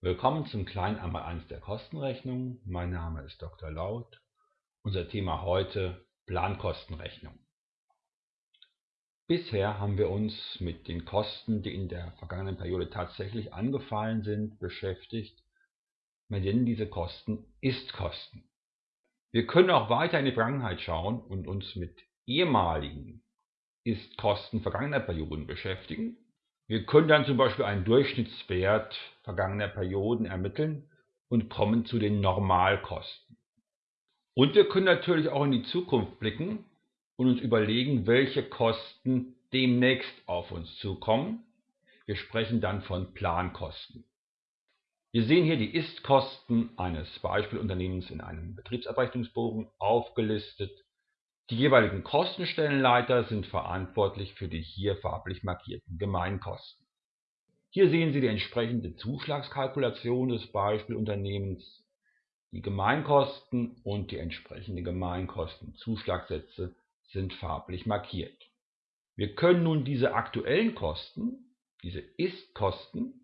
Willkommen zum kleinen Einmaleins der Kostenrechnung. Mein Name ist Dr. Laut. Unser Thema heute Plankostenrechnung. Bisher haben wir uns mit den Kosten, die in der vergangenen Periode tatsächlich angefallen sind, beschäftigt. Wir nennen diese Kosten Ist-Kosten. Wir können auch weiter in die Vergangenheit schauen und uns mit ehemaligen Ist-Kosten vergangener Perioden beschäftigen wir können dann zum Beispiel einen Durchschnittswert vergangener Perioden ermitteln und kommen zu den Normalkosten. Und wir können natürlich auch in die Zukunft blicken und uns überlegen, welche Kosten demnächst auf uns zukommen. Wir sprechen dann von Plankosten. Wir sehen hier die Ist-Kosten eines Beispielunternehmens in einem Betriebsabrechnungsbogen aufgelistet die jeweiligen Kostenstellenleiter sind verantwortlich für die hier farblich markierten Gemeinkosten. Hier sehen Sie die entsprechende Zuschlagskalkulation des Beispielunternehmens. Die Gemeinkosten und die entsprechenden Gemeinkostenzuschlagssätze sind farblich markiert. Wir können nun diese aktuellen Kosten, diese Ist-Kosten,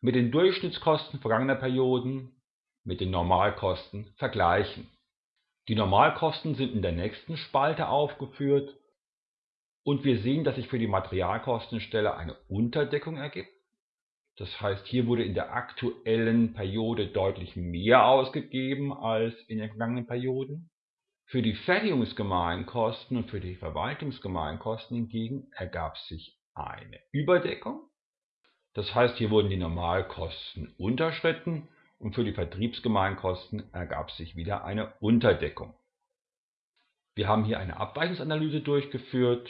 mit den Durchschnittskosten vergangener Perioden, mit den Normalkosten vergleichen die Normalkosten sind in der nächsten Spalte aufgeführt und wir sehen, dass sich für die Materialkostenstelle eine Unterdeckung ergibt. Das heißt, hier wurde in der aktuellen Periode deutlich mehr ausgegeben als in den vergangenen Perioden. Für die Fertigungsgemeinkosten und für die Verwaltungsgemeinkosten hingegen ergab sich eine Überdeckung. Das heißt, hier wurden die Normalkosten unterschritten und für die Vertriebsgemeinkosten ergab sich wieder eine Unterdeckung. Wir haben hier eine Abweichungsanalyse durchgeführt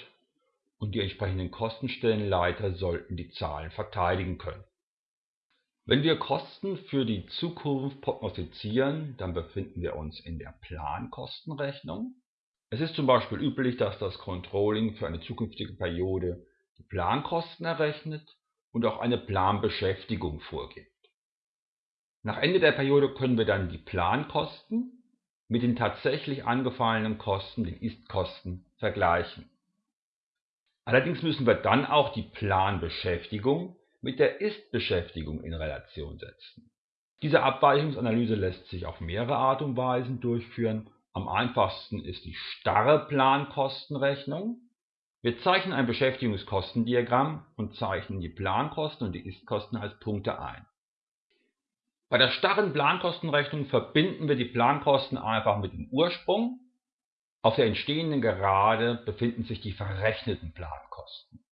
und die entsprechenden Kostenstellenleiter sollten die Zahlen verteidigen können. Wenn wir Kosten für die Zukunft prognostizieren, dann befinden wir uns in der Plankostenrechnung. Es ist zum Beispiel üblich, dass das Controlling für eine zukünftige Periode die Plankosten errechnet und auch eine Planbeschäftigung vorgibt. Nach Ende der Periode können wir dann die Plankosten mit den tatsächlich angefallenen Kosten, den Ist-Kosten, vergleichen. Allerdings müssen wir dann auch die Planbeschäftigung mit der Ist-Beschäftigung in Relation setzen. Diese Abweichungsanalyse lässt sich auf mehrere Art und Weisen durchführen. Am einfachsten ist die starre Plankostenrechnung. Wir zeichnen ein Beschäftigungskostendiagramm und zeichnen die Plankosten und die Ist-Kosten als Punkte ein. Bei der starren Plankostenrechnung verbinden wir die Plankosten einfach mit dem Ursprung. Auf der entstehenden Gerade befinden sich die verrechneten Plankosten.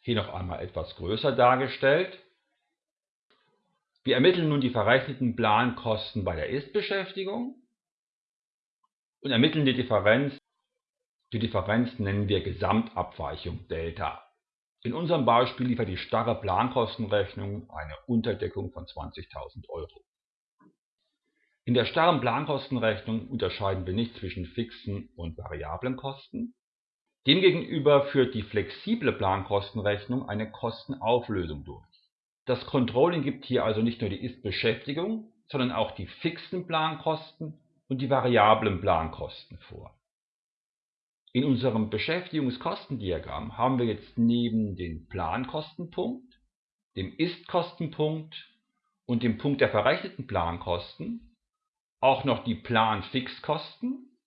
Hier noch einmal etwas größer dargestellt. Wir ermitteln nun die verrechneten Plankosten bei der Ist-Beschäftigung und ermitteln die Differenz. Die Differenz nennen wir Gesamtabweichung Delta. In unserem Beispiel liefert die starre Plankostenrechnung eine Unterdeckung von 20.000 Euro. In der starren Plankostenrechnung unterscheiden wir nicht zwischen fixen und variablen Kosten. Demgegenüber führt die flexible Plankostenrechnung eine Kostenauflösung durch. Das Controlling gibt hier also nicht nur die Ist-Beschäftigung, sondern auch die fixen Plankosten und die variablen Plankosten vor. In unserem Beschäftigungskostendiagramm haben wir jetzt neben dem Plankostenpunkt, dem Ist-Kostenpunkt und dem Punkt der verrechneten Plankosten auch noch die Planfixkosten.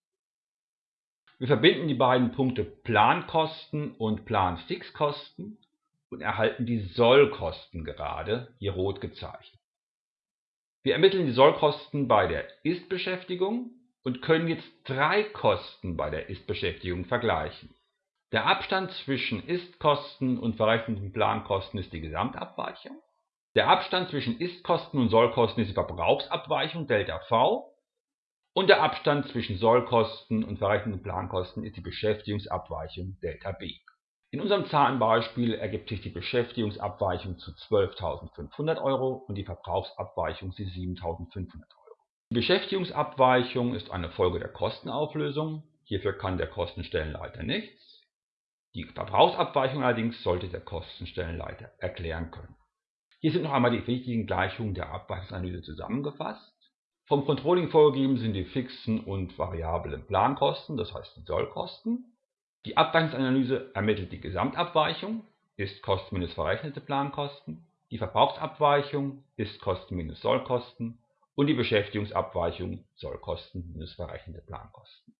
Wir verbinden die beiden Punkte Plankosten und Planfixkosten und erhalten die Sollkosten gerade, hier rot gezeichnet. Wir ermitteln die Sollkosten bei der Ist-Beschäftigung und können jetzt drei Kosten bei der Ist-Beschäftigung vergleichen. Der Abstand zwischen Ist-Kosten und verrechneten Plankosten ist die Gesamtabweichung. Der Abstand zwischen Ist-Kosten und Sollkosten ist die Verbrauchsabweichung ΔV. Und der Abstand zwischen Sollkosten und verrechneten Plankosten ist die Beschäftigungsabweichung ΔB. In unserem Zahlenbeispiel ergibt sich die Beschäftigungsabweichung zu 12.500 Euro und die Verbrauchsabweichung zu 7.500 Euro. Beschäftigungsabweichung ist eine Folge der Kostenauflösung, hierfür kann der Kostenstellenleiter nichts. Die Verbrauchsabweichung allerdings sollte der Kostenstellenleiter erklären können. Hier sind noch einmal die wichtigen Gleichungen der Abweichungsanalyse zusammengefasst. Vom Controlling vorgegeben sind die fixen und variablen Plankosten, das heißt die Sollkosten. Die Abweichungsanalyse ermittelt die Gesamtabweichung, ist Kosten minus verrechnete Plankosten. die Verbrauchsabweichung Ist-Kosten minus Sollkosten und die Beschäftigungsabweichung Sollkosten minus verrechnete Plankosten